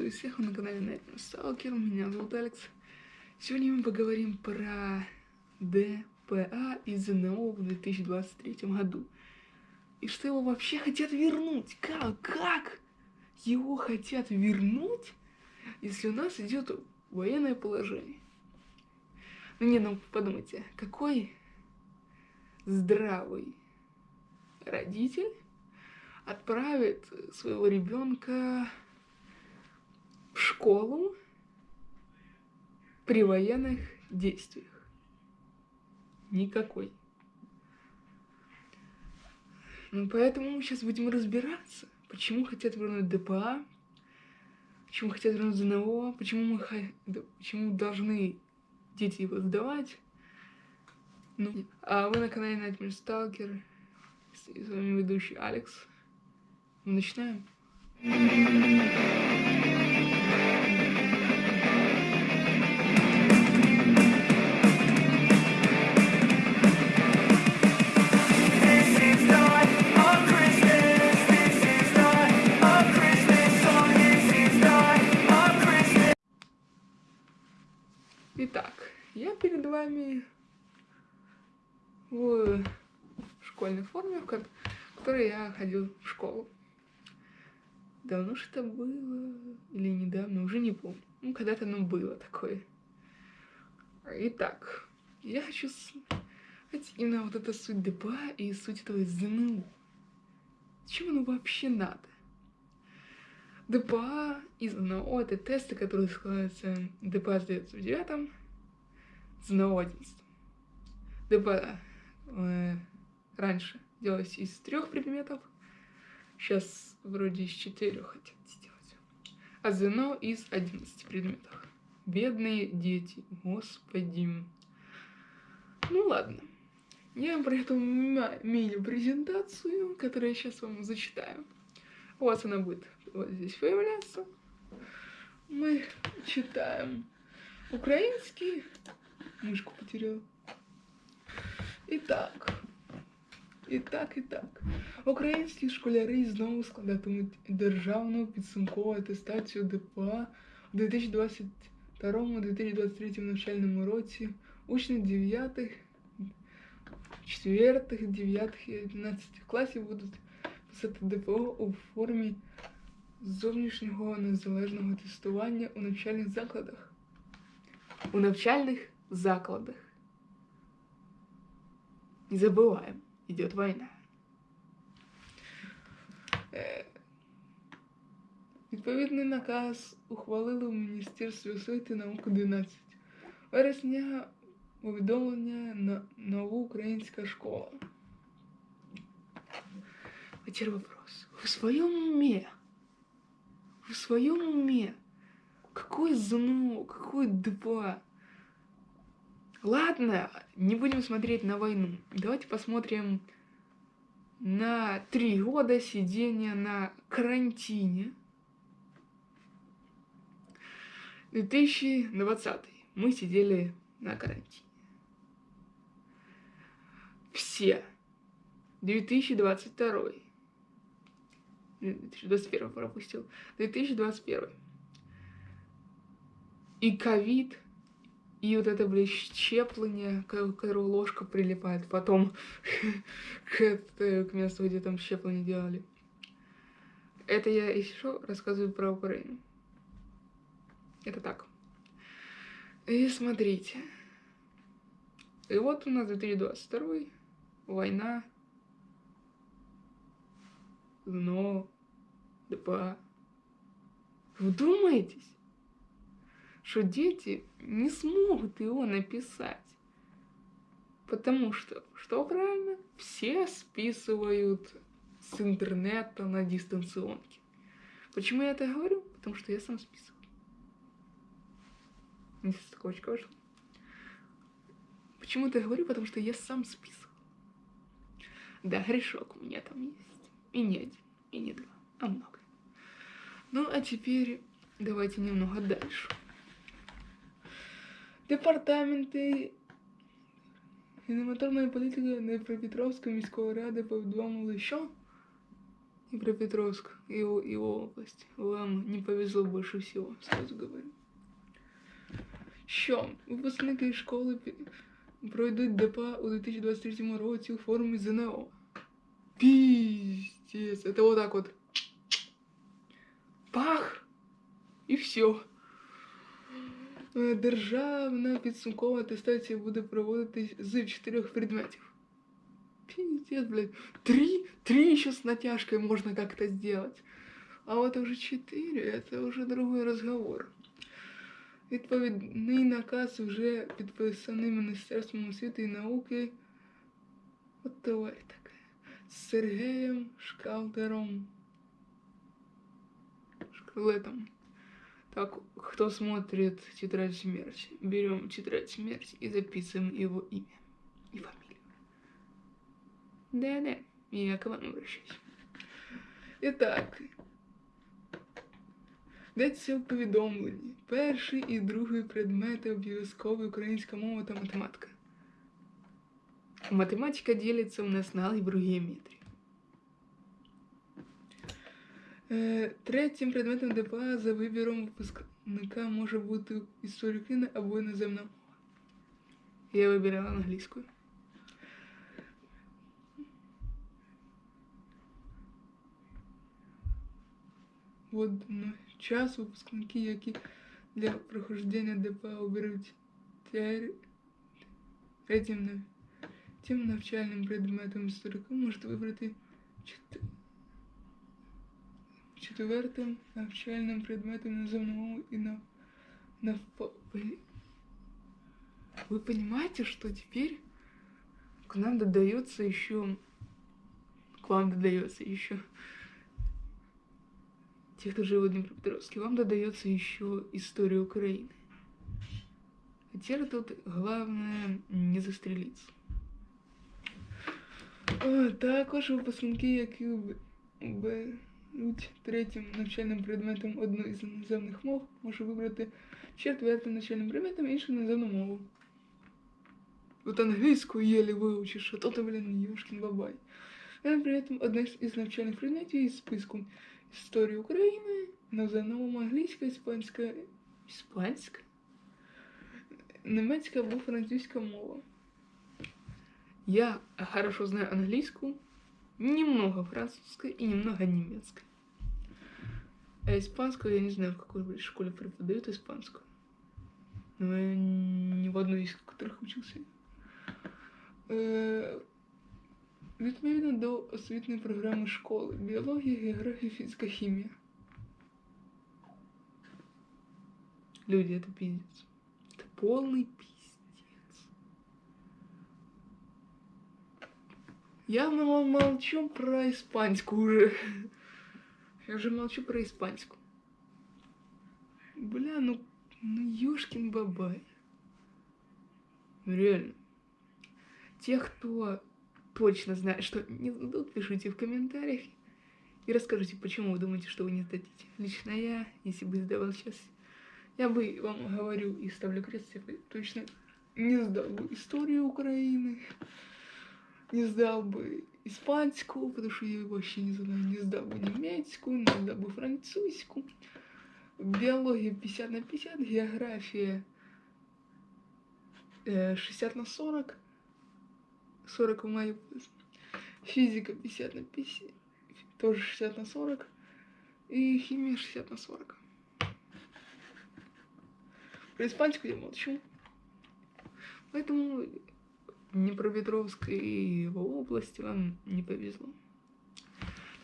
Приветствую всех на канале Nightmare Stalker, меня зовут Алекс. Сегодня мы поговорим про ДПА из ЗНО в 2023 году. И что его вообще хотят вернуть? Как? Как? Его хотят вернуть, если у нас идет военное положение? Ну не, ну подумайте, какой здравый родитель отправит своего ребенка школу при военных действиях. Никакой. Ну, поэтому мы сейчас будем разбираться, почему хотят вернуть ДПА, почему хотят вернуть ЗНО, почему мы почему должны дети его сдавать. Ну, а вы на канале Nightmare Stalker, с вами ведущий Алекс. Начинаем. Ходил в школу. Давно это было, или недавно, уже не помню. Ну, когда-то оно было такое. Итак, я хочу сказать именно вот эта суть ДПА и суть этого ЗНУ. Зачем оно вообще надо? ДПА и ЗНО — это тесты, которые складываются... ДПА сдается в девятом, ЗНО одиннадцатом. ДПА э, раньше делалось из трех предметов, сейчас вроде из четырех хотят сделать. А ЗНО из одиннадцати предметов. Бедные дети, господи. Ну ладно. Я эту мини-презентацию, которую я сейчас вам зачитаю. У вас она будет вот здесь появляться. Мы читаем украинский. Мышку потерял. Итак. І так, і так. Українські школяри знову складатимуть державну підсумкову атестацію ДПА у 2022-2023 навчальному році. Учні 9, 4, 9 і 11 класів будуть писати ДПО у формі зовнішнього незалежного тестування у навчальних закладах. У навчальних закладах. Не забуваємо идет война. Е, відповідний наказ ухвалили у Міністерстві освіти і науки 11 вересня повідомлення на нову українська школа. Теперь вопрос. В своем уме? В своем уме? Какой ЗНО? Какой ДПА? Ладно, не будем смотреть на войну. Давайте посмотрим на три года сидения на карантине. 2020. Мы сидели на карантине. Все. 2022. 2021 пропустил. 2021. И ковид и вот это, блядь, щепление, к которому ложка прилипает потом к, к месту, где там щепление делали. Это я еще рассказываю про Украину. Это так. И смотрите. И вот у нас 2022 война, но, ДПА. Вдумайтесь что дети не смогут его написать. Потому что, что правильно, все списывают с интернета на дистанционке. Почему я это говорю? Потому что я сам списывал. Не строчка вышла. Почему это говорю? Потому что я сам списывал. Да, грешок у меня там есть. И не один, и не два, а много. Ну, а теперь давайте немного дальше. Департаменти генераторної політики Дніпропетровської міської ради повідомили, що Днепропетровск и его, его область. Вам не повезло больше всего, сразу говорю. Що випускники школи пройдуть ДПА у 2023 році у формі ЗНО. Пиздец. Это вот так вот. Пах! І все. Державна підсумкова атестація буде проводитись з чотирьох предметів. Пиздец, блядь. Три? Три еще с натяжкой можно как-то сделать. А вот уже четыре, это уже другой разговор. Відповідний наказ вже підписаний Міністерством освіти і науки. От тварь така. З Сергеєм Шкалтером. Шкалетом. Так, кто смотрит «Тетрадь смерти», берем «Тетрадь смерти» и записываем его имя и фамилию. Да-да, я к вам обращаюсь. Итак, Йдеться в повідомленні. Перший і другий предмети обов'язкові українська мова та математика. Математика ділиться у нас на алгебру геометрію. третім предметом ДПА за вибіром випускника може бути історія України або іноземна мова. Я вибирала англійською. Водночас випускники, які для прохождення ДПА оберуть третім тим навчальним предметом історика, можуть вибрати четвертым навчальным предметом наземного и на, на Вы понимаете, что теперь к нам додается еще, к вам додается еще тех, кто живет в Днепропетровске, вам додается еще история Украины. А теперь тут главное не застрелиться. О, також випускники, які беруть третім навчальним предметом одну із іноземних мов, може вибрати четвертим навчальним предметом іншу іноземну мову. Вот английскую еле выучишь, а то ты, блин, ёшкин бабай. Это при этом одна из навчальных предметов из списку Історія України, на новому англійська, іспанська, іспанська, немецька або французька мова. Я хорошо знаю английскую, немного французской и немного немецкой. А испанскую я не знаю, в какой школе преподают испанскую. Но я ни в одной из которых учился. Э, Відповідно до освітньої програми школи біологія, географія, фізика, хімія. Люди, это пиздец. Это полный пиздец. Я молчу про испанскую уже. Я уже молчу про испанскую. Бля, ну, ну ёшкин бабай. Реально. Тех, кто точно знаю, что не сдадут, пишите в комментариях и расскажите, почему вы думаете, что вы не сдадите. Лично я, если бы сдавал сейчас, я бы вам говорю и ставлю крест, я бы точно не сдал бы историю Украины, не сдал бы испанскую, потому что я вообще не знаю, не сдал бы немецкую, не сдал бы французскую, биология 50 на 50, география 60 на 40, 40 маю физика 50 на 50, тоже 60 на 40, и химия 60 на 40. Про испанскую я молчу. Поэтому Днепропетровск и его области вам не повезло.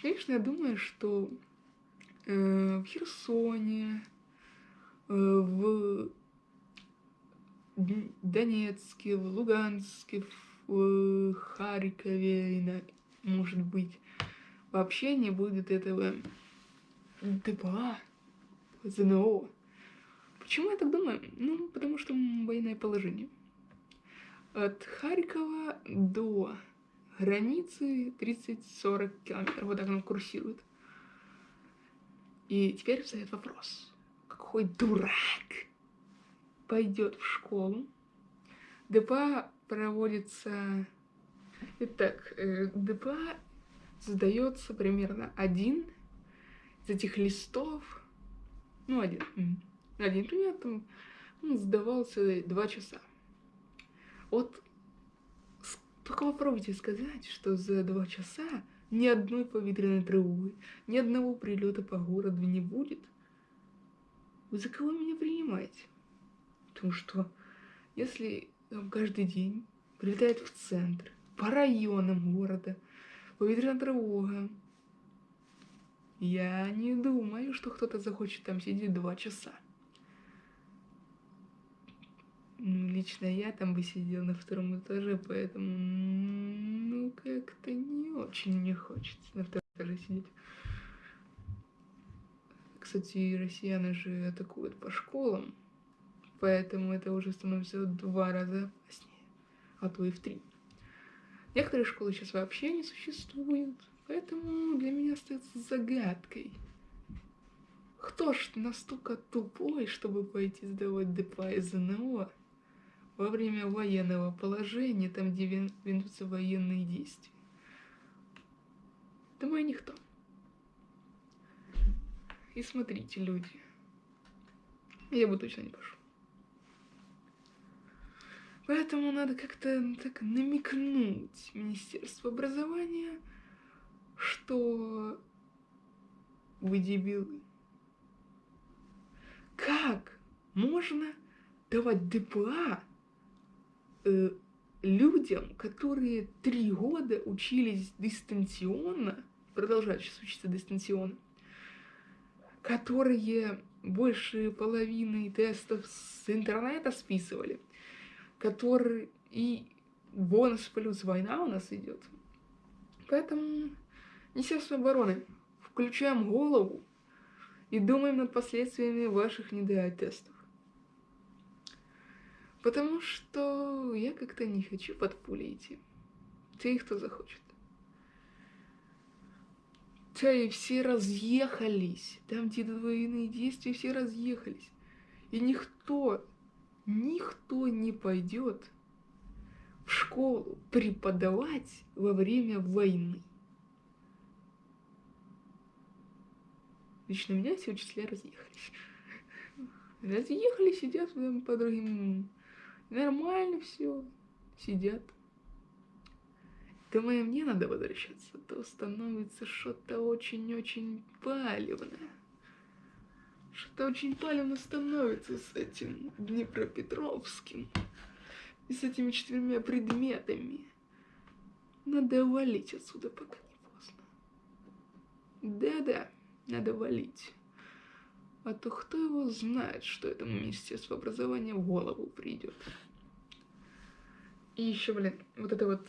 Конечно, я думаю, что э, в Херсоне, э, в Донецке, в Луганске, в в Харькове, может быть, вообще не будет этого ДПА, ЗНО. Почему я так думаю? Ну, потому что военное положение. От Харькова до границы 30-40 километров. Вот так оно курсирует. И теперь встает вопрос. Какой дурак пойдет в школу? ДПА проводится... Итак, э, ДПА сдается примерно один из этих листов, ну, один, один предмет там сдавался два часа. Вот только попробуйте сказать, что за два часа ни одной повітряной тревоги, ни одного прилета по городу не будет. Вы за кого меня принимаете? Потому что если там, каждый день прилетает в центр, по районам города, повітряна тревога, я не думаю, что кто-то захочет там сидеть два часа. Ну, лично я там бы сидел на втором этаже, поэтому, ну, как-то не очень мне хочется на втором этаже сидеть. Кстати, россияне же атакуют по школам, поэтому это уже становится в два раза опаснее, а то и в три. Некоторые школы сейчас вообще не существуют, поэтому для меня остается загадкой. Кто ж настолько тупой, чтобы пойти сдавать ДПА из ЗНО, во время военного положения, там, где ведутся военные действия. Думаю, никто. И смотрите, люди, я бы точно не пошел. Поэтому надо как-то так намекнуть Министерство образования, что вы дебилы. Как можно давать ДПА э, людям, которые три года учились дистанционно, продолжают сейчас учиться дистанционно, которые больше половины тестов с интернета списывали, которые и бонус плюс война у нас идет. Поэтому Министерство обороны, включаем голову и думаем над последствиями ваших недотестов. Потому что я как-то не хочу под пули идти. Те, кто захочет. Те все разъехались. Там, где военные действия, все разъехались. И никто, никто не пойдет в школу преподавать во время войны. Лично у меня все учителя разъехались. Разъехались, сидят по другим Нормально все. Сидят. Думаю, мне надо возвращаться, то становится что-то очень-очень палевное. Что-то очень палевно становится с этим Днепропетровским. И с этими четырьмя предметами. Надо валить отсюда, пока не поздно. Да-да, надо валить. А то кто его знает, что этому Министерству образования в голову придет. И еще, блин, вот это вот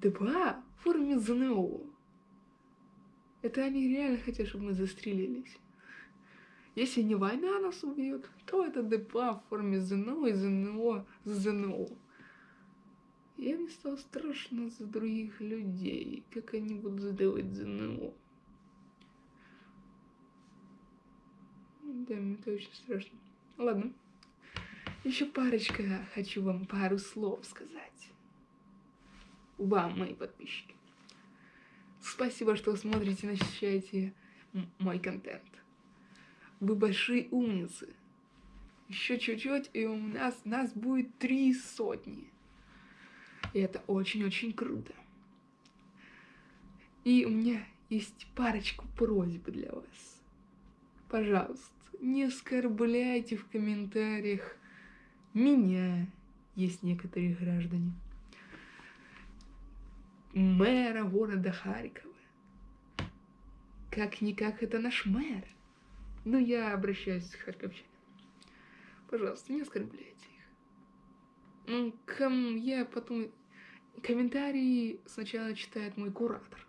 ДПА в форме ЗНО. Это они реально хотят, чтобы мы застрелились. Если не война нас убьет, то это ДПА в форме ЗНО и ЗНО ЗНО. Я мне стало страшно за других людей, как они будут сдавать ЗНО. Да, мне это очень страшно. Ладно. Еще парочка, хочу вам пару слов сказать. Вам, мои подписчики. Спасибо, что смотрите, насыщаете мой контент. Вы большие умницы. Еще чуть-чуть, и у нас, нас будет три сотни. И это очень-очень круто. И у меня есть парочку просьб для вас. Пожалуйста, не оскорбляйте в комментариях меня, есть некоторые граждане, мэра города Харькова. Как-никак это наш мэр. Но я обращаюсь к харьковчанам. Пожалуйста, не оскорбляйте их. Ну, ком... я потом... Комментарии сначала читает мой куратор.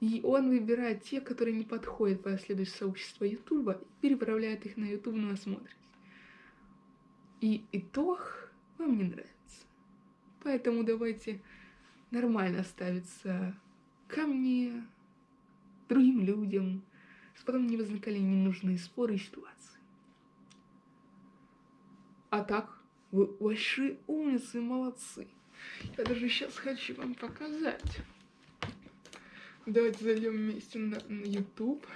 И он выбирает те, которые не подходят по следующему сообществу Ютуба, и переправляет их на Ютуб на осмотр и итог вам не нравится. Поэтому давайте нормально ставиться ко мне, другим людям, чтобы потом не возникали ненужные споры и ситуации. А так, вы большие умницы, молодцы. Я даже сейчас хочу вам показать. Давайте зайдем вместе на, на YouTube.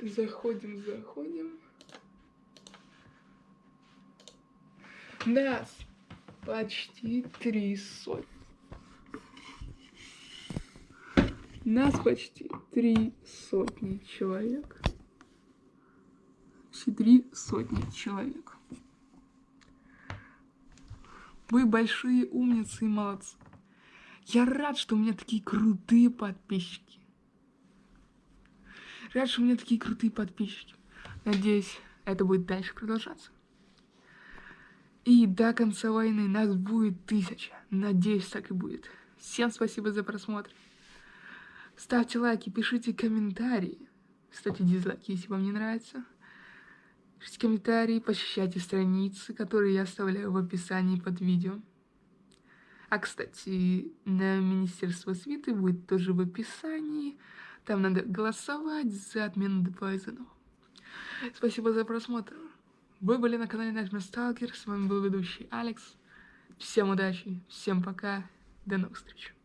Заходим, заходим. Нас почти три сотни. Нас почти три сотни человек. Почти три сотни человек. Вы большие умницы и молодцы. Я рад, что у меня такие крутые подписчики. Рад, что у меня такие крутые подписчики. Надеюсь, это будет дальше продолжаться. И до конца войны нас будет тысяча. Надеюсь, так и будет. Всем спасибо за просмотр. Ставьте лайки, пишите комментарии. Ставьте дизлайки, если вам не нравится. Пишите комментарии, посещайте страницы, которые я оставляю в описании под видео. А, кстати, на Министерство свиты будет тоже в описании. Там надо голосовать за отмену депозитов. Спасибо за просмотр. Вы были на канале Nightmare Stalker. С вами был ведущий Алекс. Всем удачи, всем пока, до новых встреч.